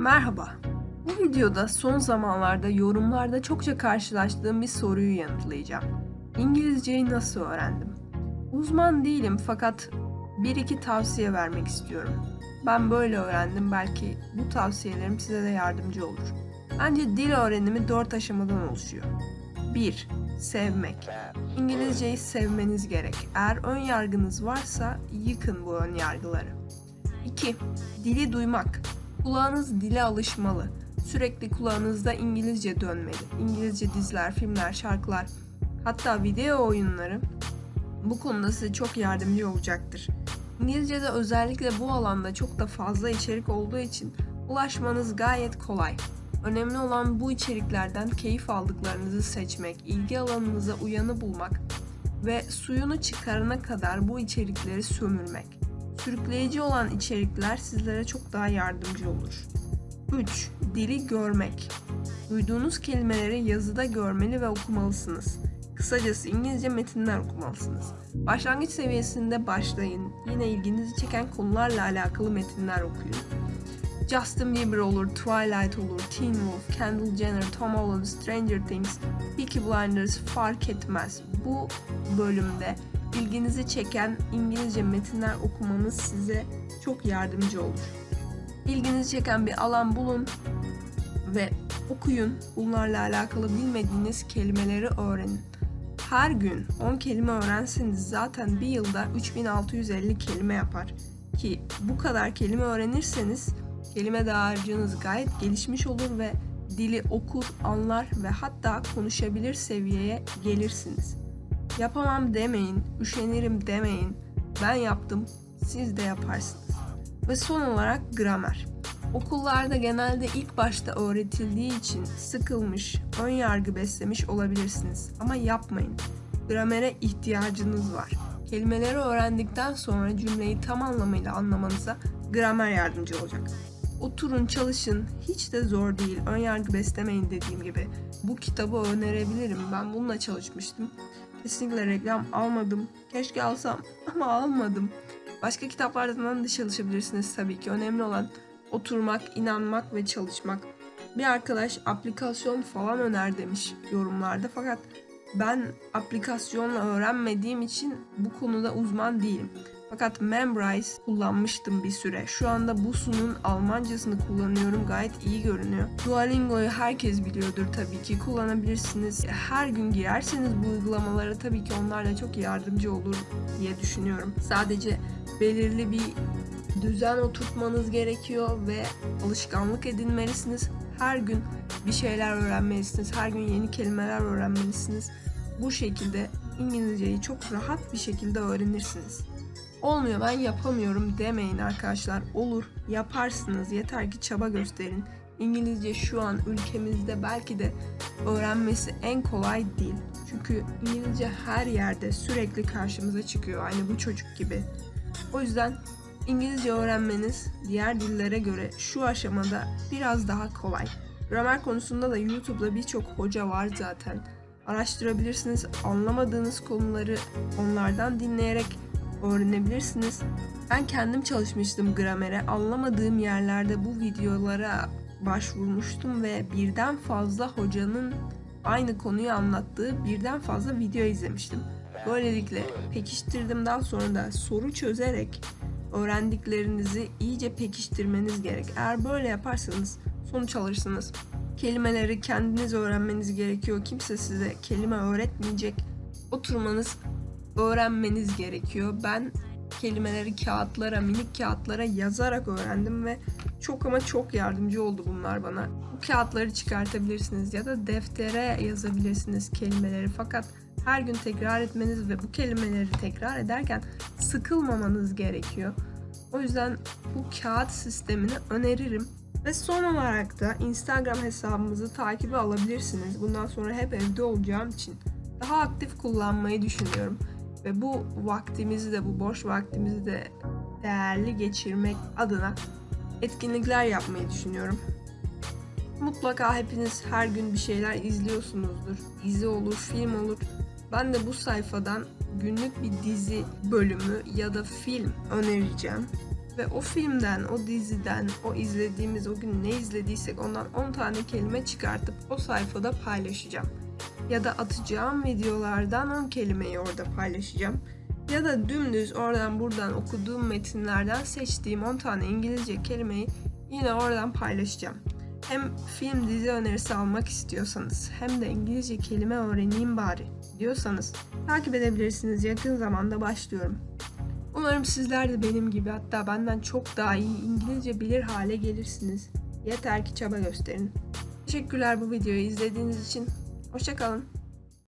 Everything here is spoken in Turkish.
Merhaba. Bu videoda son zamanlarda yorumlarda çokça karşılaştığım bir soruyu yanıtlayacağım. İngilizceyi nasıl öğrendim? Uzman değilim fakat bir iki tavsiye vermek istiyorum. Ben böyle öğrendim belki bu tavsiyelerim size de yardımcı olur. Bence dil öğrenimi 4 aşamadan oluşuyor. 1. Sevmek. İngilizceyi sevmeniz gerek. Eğer ön yargınız varsa yıkın bu ön yargıları. 2. Dili duymak. Kulağınız dile alışmalı. Sürekli kulağınızda İngilizce dönmeli. İngilizce diziler, filmler, şarkılar, hatta video oyunları bu konuda size çok yardımcı olacaktır. İngilizce'de özellikle bu alanda çok da fazla içerik olduğu için ulaşmanız gayet kolay. Önemli olan bu içeriklerden keyif aldıklarınızı seçmek, ilgi alanınıza uyanı bulmak ve suyunu çıkarana kadar bu içerikleri sömürmek. Sürükleyici olan içerikler sizlere çok daha yardımcı olur. 3. Dili görmek. Duyduğunuz kelimeleri yazıda görmeli ve okumalısınız. Kısacası İngilizce metinler okumalısınız. Başlangıç seviyesinde başlayın. Yine ilginizi çeken konularla alakalı metinler okuyun. Justin Bieber olur, Twilight olur, Teen Wolf, Kendall Jenner, Tom Holland, Stranger Things, Peaky Blinders fark etmez. Bu bölümde ilginizi çeken İngilizce metinler okumanız size çok yardımcı olur. İlginizi çeken bir alan bulun ve okuyun. Bunlarla alakalı bilmediğiniz kelimeleri öğrenin. Her gün 10 kelime öğrenseniz zaten bir yılda 3650 kelime yapar. Ki bu kadar kelime öğrenirseniz kelime dağarcığınız gayet gelişmiş olur ve dili okur, anlar ve hatta konuşabilir seviyeye gelirsiniz. Yapamam demeyin, üşenirim demeyin. Ben yaptım, siz de yaparsınız. Ve son olarak gramer. Okullarda genelde ilk başta öğretildiği için sıkılmış, ön yargı beslemiş olabilirsiniz. Ama yapmayın. Gramere ihtiyacınız var. Kelimeleri öğrendikten sonra cümleyi tam anlamıyla anlamanıza gramer yardımcı olacak. Oturun çalışın. Hiç de zor değil. Ön yargı beslemeyin dediğim gibi. Bu kitabı önerebilirim. Ben bununla çalışmıştım. Kesinlikle reklam almadım. Keşke alsam ama almadım. Başka kitaplardan da çalışabilirsiniz tabii ki. Önemli olan oturmak, inanmak ve çalışmak. Bir arkadaş aplikasyon falan öner demiş yorumlarda fakat ben aplikasyonla öğrenmediğim için bu konuda uzman değilim. Fakat Memrise kullanmıştım bir süre. Şu anda Busu'nun Almancasını kullanıyorum. Gayet iyi görünüyor. Duolingo'yu herkes biliyordur tabii ki. Kullanabilirsiniz. Her gün girerseniz bu uygulamalara tabii ki onlar da çok yardımcı olur diye düşünüyorum. Sadece belirli bir düzen oturtmanız gerekiyor ve alışkanlık edinmelisiniz. Her gün bir şeyler öğrenmelisiniz. Her gün yeni kelimeler öğrenmelisiniz. Bu şekilde İngilizceyi çok rahat bir şekilde öğrenirsiniz. Olmuyor ben yapamıyorum demeyin arkadaşlar. Olur yaparsınız yeter ki çaba gösterin. İngilizce şu an ülkemizde belki de öğrenmesi en kolay değil. Çünkü İngilizce her yerde sürekli karşımıza çıkıyor. Aynı bu çocuk gibi. O yüzden İngilizce öğrenmeniz diğer dillere göre şu aşamada biraz daha kolay. Gramer konusunda da YouTube'da birçok hoca var zaten. Araştırabilirsiniz. Anlamadığınız konuları onlardan dinleyerek öğrenebilirsiniz. Ben kendim çalışmıştım gramere. Anlamadığım yerlerde bu videolara başvurmuştum ve birden fazla hocanın aynı konuyu anlattığı birden fazla video izlemiştim. Böylelikle pekiştirdim daha sonra da soru çözerek öğrendiklerinizi iyice pekiştirmeniz gerek. Eğer böyle yaparsanız sonuç alırsınız. Kelimeleri kendiniz öğrenmeniz gerekiyor. Kimse size kelime öğretmeyecek. Oturmanız, öğrenmeniz gerekiyor. Ben kelimeleri kağıtlara, minik kağıtlara yazarak öğrendim ve çok ama çok yardımcı oldu bunlar bana. Bu kağıtları çıkartabilirsiniz ya da deftere yazabilirsiniz kelimeleri. Fakat her gün tekrar etmeniz ve bu kelimeleri tekrar ederken sıkılmamanız gerekiyor. O yüzden bu kağıt sistemini öneririm. Ve son olarak da Instagram hesabımızı takibe alabilirsiniz. Bundan sonra hep evde olacağım için daha aktif kullanmayı düşünüyorum. Ve bu vaktimizi de, bu boş vaktimizi de değerli geçirmek adına etkinlikler yapmayı düşünüyorum. Mutlaka hepiniz her gün bir şeyler izliyorsunuzdur. Dizi olur, film olur. Ben de bu sayfadan günlük bir dizi bölümü ya da film önereceğim. Ve o filmden, o diziden, o izlediğimiz, o gün ne izlediysek ondan 10 tane kelime çıkartıp o sayfada paylaşacağım. Ya da atacağım videolardan 10 kelimeyi orada paylaşacağım. Ya da dümdüz oradan buradan okuduğum metinlerden seçtiğim 10 tane İngilizce kelimeyi yine oradan paylaşacağım. Hem film dizi önerisi almak istiyorsanız hem de İngilizce kelime öğreneyim bari diyorsanız takip edebilirsiniz. Yakın zamanda başlıyorum. Umarım sizler de benim gibi hatta benden çok daha iyi İngilizce bilir hale gelirsiniz. Yeter ki çaba gösterin. Teşekkürler bu videoyu izlediğiniz için. Hoşçakalın.